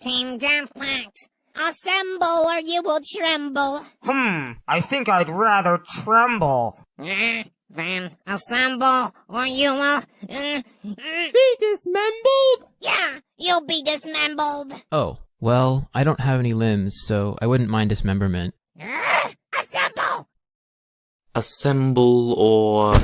Team Deathmatch, assemble or you will tremble. Hmm, I think I'd rather tremble. Eh, then assemble or you will. Uh, Be dismembered! yeah, you'll be dismembered. Oh, well, I don't have any limbs, so I wouldn't mind dismemberment. Uh, assemble! Assemble or